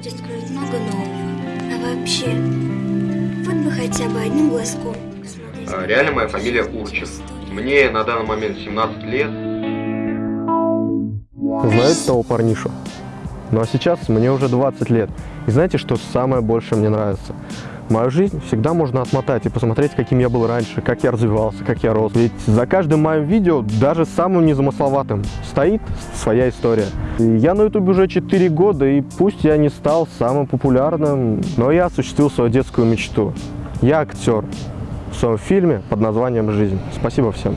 будет откроет много нового. А вообще, вот бы хотя бы одним глазком посмотреть. А, Реально моя фамилия Урчев. Мне на данный момент 17 лет. Знаете того парнишу? Ну а сейчас мне уже 20 лет. И знаете, что самое больше мне нравится? Мою жизнь всегда можно отмотать и посмотреть, каким я был раньше, как я развивался, как я рос. Ведь за каждым моим видео, даже самым незамысловатым, стоит своя история. Я на ютубе уже 4 года, и пусть я не стал самым популярным, но я осуществил свою детскую мечту. Я актер в своем фильме под названием «Жизнь». Спасибо всем.